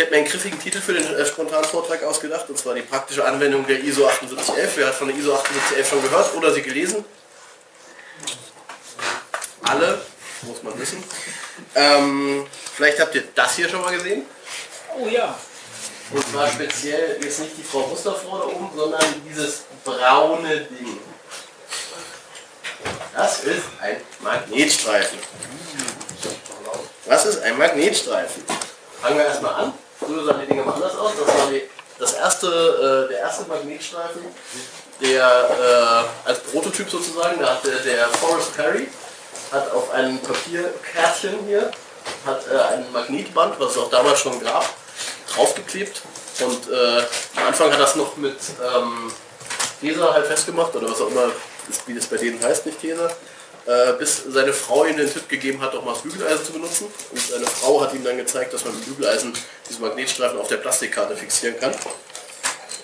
Ich habe mir einen griffigen Titel für den äh, spontanen Vortrag ausgedacht, und zwar die praktische Anwendung der ISO 7811. Wer hat von der ISO 7811 schon gehört oder sie gelesen? Alle, muss man wissen. Ähm, vielleicht habt ihr das hier schon mal gesehen. Oh ja. Und zwar speziell jetzt nicht die Frau Musterfrau da oben, sondern dieses braune Ding. Das ist ein Magnetstreifen. Was ist ein Magnetstreifen? Fangen wir erstmal an. Früher sahen die Dinge mal anders aus. Das war die, das erste, äh, der erste Magnetstreifen, der äh, als Prototyp sozusagen, da hatte der Forrest Perry, hat auf einem Papierkärtchen hier, hat äh, ein Magnetband, was es auch damals schon gab, draufgeklebt. Und äh, am Anfang hat das noch mit ähm, halt festgemacht, oder was auch immer, wie das bei denen heißt, nicht Tesa äh, bis seine Frau ihm den Tipp gegeben hat, auch mal das Bügeleisen zu benutzen. Und seine Frau hat ihm dann gezeigt, dass man mit Bügeleisen diese Magnetstreifen auf der Plastikkarte fixieren kann.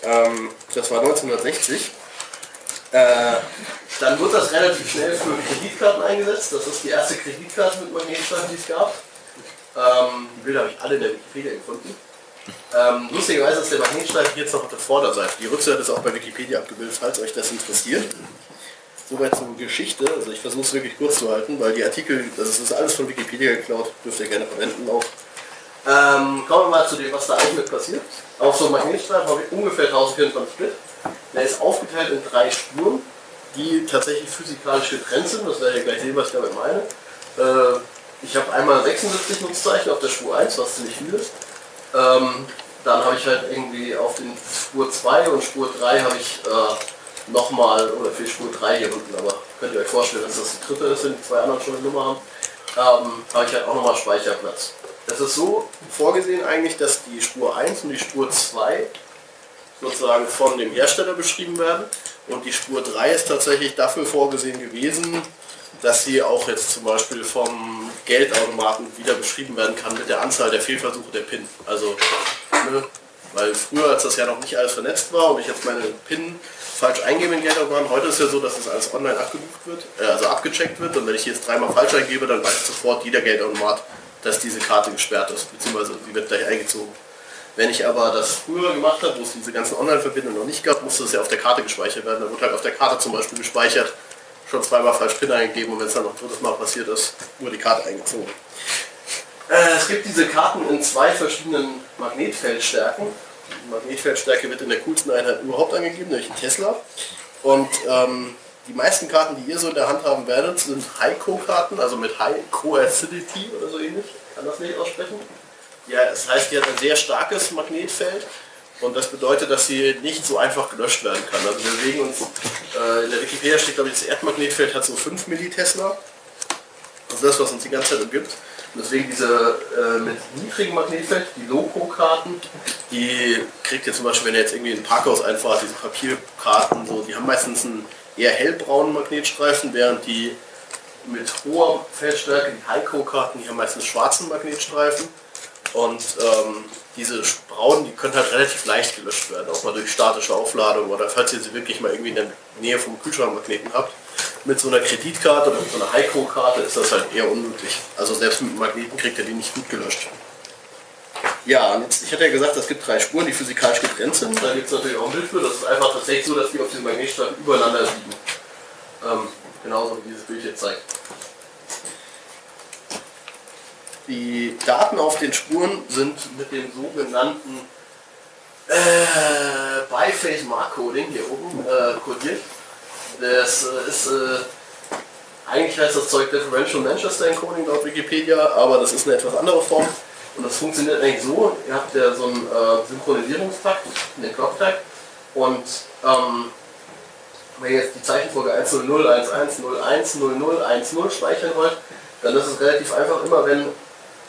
Ähm, das war 1960. Äh, dann wird das relativ schnell für Kreditkarten eingesetzt. Das ist die erste Kreditkarte mit Magnetstreifen, die es gab. Ähm, die Bilder habe ich alle in der Wikipedia gefunden. Ähm, lustigerweise ist der Magnetstreifen jetzt noch auf der Vorderseite. Die Rückseite ist auch bei Wikipedia abgebildet, falls euch das interessiert. Soweit zur Geschichte. Also ich versuche es wirklich kurz zu halten, weil die Artikel, das ist alles von Wikipedia geklaut, dürft ihr gerne verwenden auch. Ähm, kommen wir mal zu dem, was da eigentlich passiert. Auf so einem Magnetstreifen habe ich ungefähr 1400 Split. Der ist aufgeteilt in drei Spuren, die tatsächlich physikalisch getrennt sind. Das werdet ihr gleich sehen, was ich damit meine. Äh, ich habe einmal 76 Nutzzeichen auf der Spur 1, was ziemlich viel ist. Ähm, dann habe ich halt irgendwie auf den Spur 2 und Spur 3 habe ich äh, nochmal, oder für Spur 3 hier unten, aber könnt ihr euch vorstellen, dass das die dritte ist, wenn die zwei anderen schon eine Nummer haben, ähm, habe ich halt auch nochmal Speicherplatz. Es ist so vorgesehen eigentlich, dass die Spur 1 und die Spur 2 sozusagen von dem Hersteller beschrieben werden und die Spur 3 ist tatsächlich dafür vorgesehen gewesen, dass sie auch jetzt zum Beispiel vom Geldautomaten wieder beschrieben werden kann mit der Anzahl der Fehlversuche der PIN. Also, ne, weil früher, als das ja noch nicht alles vernetzt war und ich jetzt meine PIN falsch eingebe in Geldautomaten. Heute ist ja so, dass das alles online abgebucht wird, äh, also abgecheckt wird. Und wenn ich jetzt dreimal falsch eingebe, dann weiß sofort jeder Geldautomat, dass diese Karte gesperrt ist, beziehungsweise sie wird gleich eingezogen. Wenn ich aber das früher gemacht habe, wo es diese ganzen Online-Verbindungen noch nicht gab, musste es ja auf der Karte gespeichert werden. Da wurde halt auf der Karte zum Beispiel gespeichert, schon zweimal falsch PIN eingegeben und wenn es dann noch ein drittes Mal passiert ist, wurde die Karte eingezogen. Äh, es gibt diese Karten in zwei verschiedenen Magnetfeldstärken. Die Magnetfeldstärke wird in der coolsten Einheit überhaupt angegeben, nämlich Tesla. Und ähm, die meisten Karten, die ihr so in der Hand haben werdet, sind High-Co-Karten, also mit High Co-Acidity oder so ähnlich. Ich kann das nicht aussprechen. Ja, das heißt, die hat ein sehr starkes Magnetfeld und das bedeutet, dass sie nicht so einfach gelöscht werden kann. Also wir bewegen uns, äh, in der Wikipedia steht glaube ich, das Erdmagnetfeld hat so 5 Millitesla. Also das, was uns die ganze Zeit umgibt. Und deswegen diese äh, mit niedrigem Magnetfeld, die Loco-Karten, die kriegt ihr zum Beispiel, wenn ihr jetzt irgendwie in ein Parkhaus einfahrt, diese Papierkarten, so, die haben meistens einen eher hellbraunen Magnetstreifen, während die mit hoher Feldstärke, die Heiko-Karten, die haben meistens schwarzen Magnetstreifen. Und ähm, diese braunen, die können halt relativ leicht gelöscht werden, auch mal durch statische Aufladung oder falls ihr sie wirklich mal irgendwie in der Nähe vom Kühlschrankmagneten habt mit so einer Kreditkarte oder mit so einer Heiko-Karte ist das halt eher unmöglich. Also selbst mit Magneten kriegt er die nicht gut gelöscht. Ja, und jetzt, ich hatte ja gesagt, es gibt drei Spuren, die physikalisch getrennt sind. Da gibt es natürlich auch ein Bild für. Das ist einfach tatsächlich so, dass die auf diesem Magnetstreifen übereinander liegen. Ähm, genauso wie dieses Bild hier zeigt. Die Daten auf den Spuren sind mit dem sogenannten äh, Biphase Mark Coding hier oben äh, codiert. Das ist, äh, eigentlich heißt das Zeug Differential Manchester Encoding laut Wikipedia, aber das ist eine etwas andere Form. Und das funktioniert eigentlich so, ihr habt ja so einen äh, Synchronisierungstakt, den Clock-Takt, und ähm, wenn ihr jetzt die Zeichenfolge 100, 11, 01, 00, 10 speichern wollt, dann ist es relativ einfach, immer wenn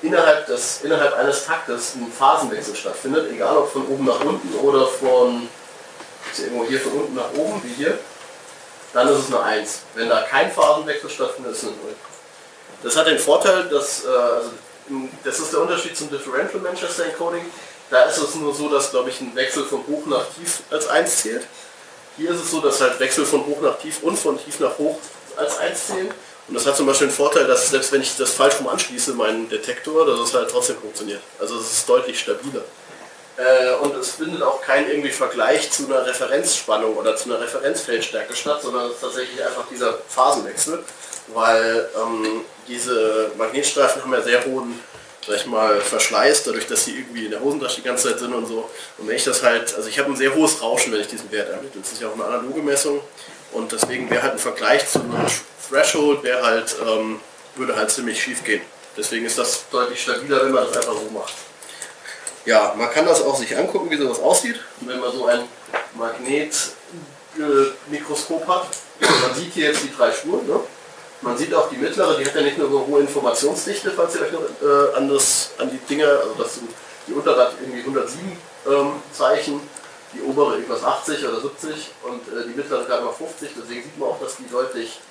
innerhalb, des, innerhalb eines Taktes ein Phasenwechsel stattfindet, egal ob von oben nach unten oder von, irgendwo hier von unten nach oben, wie hier, dann ist es eine 1. Wenn da kein Phasenwechsel stattfindet, ist es eine 0. Das hat den Vorteil, dass, äh, also, das ist der Unterschied zum Differential Manchester Encoding. Da ist es nur so, dass, glaube ich, ein Wechsel von hoch nach tief als 1 zählt. Hier ist es so, dass halt Wechsel von hoch nach tief und von tief nach hoch als 1 zählen. Und das hat zum Beispiel den Vorteil, dass selbst wenn ich das falsch rum anschließe, meinen Detektor, dass es halt trotzdem funktioniert. Also es ist deutlich stabiler. Äh, und es findet auch kein irgendwie Vergleich zu einer Referenzspannung oder zu einer Referenzfeldstärke statt, sondern es ist tatsächlich einfach dieser Phasenwechsel, weil ähm, diese Magnetstreifen haben ja sehr hohen sag ich mal, Verschleiß, dadurch, dass sie irgendwie in der Hosentasche die ganze Zeit sind und so. Und wenn ich das halt, also ich habe ein sehr hohes Rauschen, wenn ich diesen Wert ermittle. Das ist ja auch eine analoge Messung. Und deswegen wäre halt ein Vergleich zu einem Threshold, wäre halt, ähm, würde halt ziemlich schief gehen. Deswegen ist das deutlich stabiler, wenn man das einfach so macht. Ja, man kann das auch sich angucken, wie sowas aussieht. Wenn man so ein Magnetmikroskop hat. Man sieht hier jetzt die drei Spuren. Ne? Man sieht auch die mittlere, die hat ja nicht nur so eine hohe Informationsdichte, falls ihr euch noch äh, an, das, an die Dinger, also das sind, die untere hat irgendwie 107 ähm, Zeichen, die obere irgendwas 80 oder 70 und äh, die mittlere gerade mal 50, deswegen sieht man auch, dass die deutlich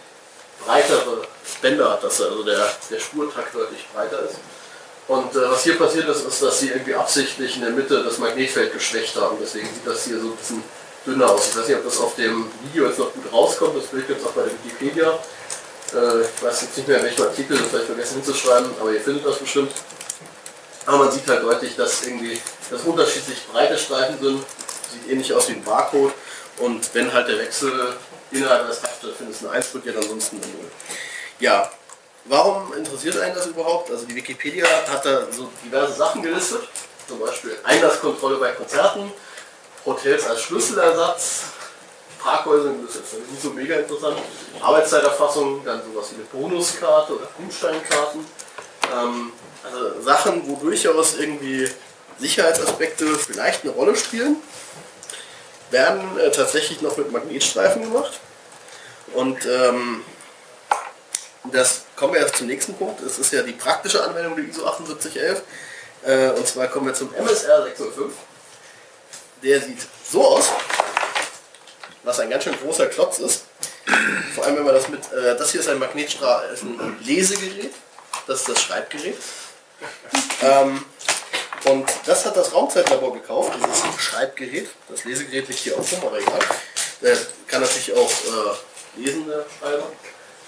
breitere Bänder hat, dass also der, der Spurtakt deutlich breiter ist. Und äh, was hier passiert ist, ist, dass sie irgendwie absichtlich in der Mitte das Magnetfeld geschwächt haben, deswegen sieht das hier so ein bisschen dünner aus. Ich weiß nicht, ob das auf dem Video jetzt noch gut rauskommt, das Bild gibt es auch bei der Wikipedia. Äh, ich weiß jetzt nicht mehr, welchen Artikel, das ich vergessen hinzuschreiben, aber ihr findet das bestimmt. Aber man sieht halt deutlich, dass irgendwie das unterschiedlich breite Streifen sind. Sieht ähnlich aus wie ein Barcode. Und wenn halt der Wechsel innerhalb eines Takts stattfindet, ist eine 1 kodiert, ansonsten eine 0. Ja, warum interessiert einen das überhaupt? Also die Wikipedia hat da so diverse Sachen gelistet. Zum Beispiel Einlasskontrolle bei Konzerten, Hotels als Schlüsselersatz, Parkhäuser, das ist jetzt nicht so mega interessant. Arbeitszeiterfassung, dann sowas wie eine Bonuskarte oder Gutsteinkarten. Ähm, also Sachen, wo durchaus irgendwie Sicherheitsaspekte vielleicht eine Rolle spielen, werden äh, tatsächlich noch mit Magnetstreifen gemacht. Und ähm, das kommen wir jetzt zum nächsten Punkt. Es ist ja die praktische Anwendung der ISO 7811. Äh, und zwar kommen wir zum MSR 605. Der sieht so aus was ein ganz schön großer Klotz ist. Vor allem wenn man das mit, äh, das hier ist ein Magnetstrahl, ist ein Lesegerät, das ist das Schreibgerät. Ähm, und das hat das Raumzeitlabor gekauft, dieses Schreibgerät. Das Lesegerät liegt hier auch rum, aber egal. Der kann natürlich auch äh, lesen, der Schreiber.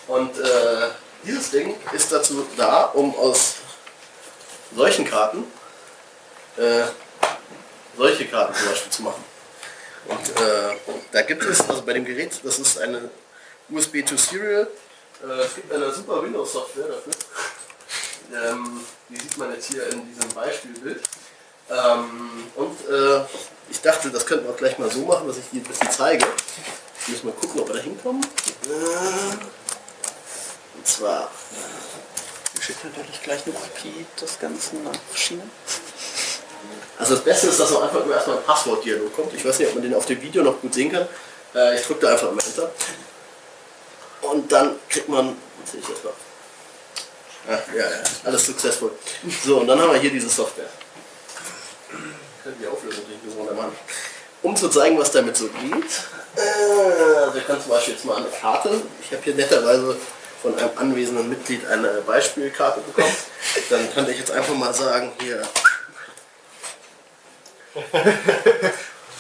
Und äh, dieses Ding ist dazu da, um aus solchen Karten äh, solche Karten zum Beispiel zu machen. Und äh, da gibt es, also bei dem Gerät, das ist eine USB to Serial, äh, es gibt eine super Windows-Software dafür. Ähm, die sieht man jetzt hier in diesem Beispielbild. Ähm, und äh, ich dachte, das könnten wir auch gleich mal so machen, dass ich die ein bisschen zeige. Ich muss mal gucken, ob wir da hinkommen. Und zwar. Wir schicken natürlich gleich eine Kopie des Ganzen nach China. Also das Beste ist, dass am Anfang nur erstmal ein Passwortdialog kommt. Ich weiß nicht, ob man den auf dem Video noch gut sehen kann. Äh, ich drücke da einfach mal Enter. Und dann kriegt man, sehe ich jetzt mal? Ah, ja, ja, alles successful. So, und dann haben wir hier diese Software. Können die Auflösung nicht so machen. Um zu zeigen, was damit so geht. Äh, ich kann zum Beispiel jetzt mal eine Karte. Ich habe hier netterweise von einem anwesenden Mitglied eine Beispielkarte bekommen. Dann könnte ich jetzt einfach mal sagen, hier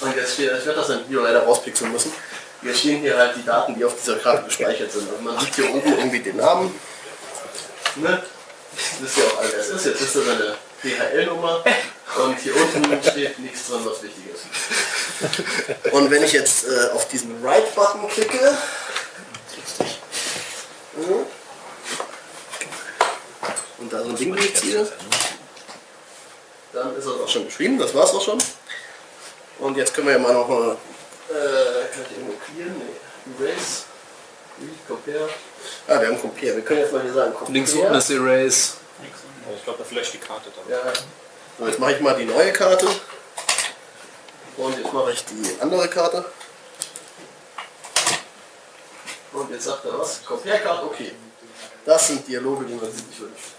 und jetzt steht, ich werde das in Video leider rauspixeln müssen. Jetzt stehen hier halt die Daten, die auf dieser Karte gespeichert sind. Und man sieht hier oben irgendwie den Namen. Ne? Wisst ihr auch, wer es ist. Jetzt wisst ihr seine DHL-Nummer. Und hier unten steht nichts drin, was wichtig ist. Und wenn ich jetzt äh, auf diesen Write-Button klicke, und da so ein Ding durchziehe, dann ist das auch schon geschrieben, das war's auch schon. Und jetzt können wir ja mal noch mal, äh, kann ich irgendwo clearen? Nee. Erase, Read, Compare. Ah, wir haben Compare. Wir können jetzt mal hier sagen Compare. Links unten ist Erase. Ich glaube, da vielleicht die Karte dann. Ja. So, jetzt mache ich mal die neue Karte. Und jetzt mache ich die andere Karte. Und jetzt sagt er was? Compare Karte, okay. Das sind Dialoge, die man sich nicht wünscht.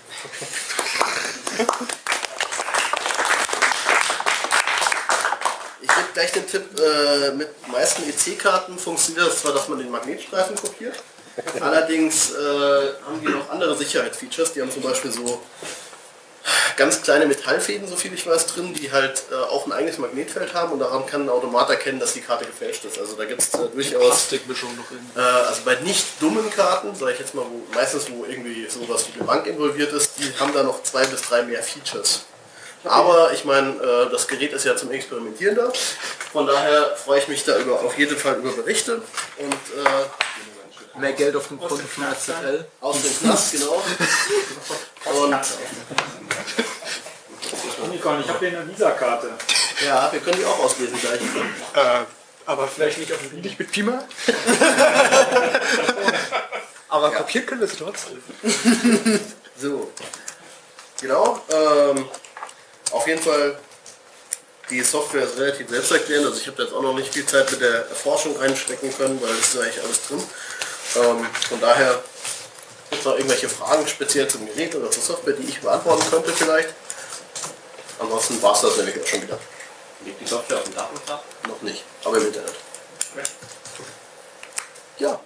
Gebe gleich den Tipp, äh, mit meisten EC-Karten funktioniert das zwar, dass man den Magnetstreifen kopiert, allerdings äh, haben die noch andere Sicherheitsfeatures, die haben zum Beispiel so ganz kleine Metallfäden, so viel ich weiß, drin, die halt äh, auch ein eigenes Magnetfeld haben und daran kann ein Automat erkennen, dass die Karte gefälscht ist. Also da gibt es äh, durchaus, Plastikmischung noch in. äh, also bei nicht dummen Karten, sage ich jetzt mal, wo, meistens wo irgendwie sowas wie eine Bank involviert ist, die haben da noch zwei bis drei mehr Features. Aber ich meine, äh, das Gerät ist ja zum Experimentieren da. Von daher freue ich mich da über, auf jeden Fall über Berichte und äh, Mehr Geld auf dem Konto von SZL. aus dem Knast, genau. Und Unicorn, ich habe hier eine Visa-Karte. ja, wir können die auch auslesen gleich. Äh, aber vielleicht nicht auf dem Nicht mit Pima. aber kopiert können wir sie trotzdem. So. Genau. Ähm, auf jeden Fall, die Software ist relativ selbsterklärend. Also ich habe da jetzt auch noch nicht viel Zeit mit der Erforschung reinstecken können, weil es ist eigentlich alles drin. Ähm, von daher gibt es noch irgendwelche Fragen speziell zum Gerät oder zur Software, die ich beantworten könnte vielleicht. Ansonsten war es das nämlich auch schon wieder. Liegt die Software auf dem Datentag? Noch nicht, aber im Internet. Ja,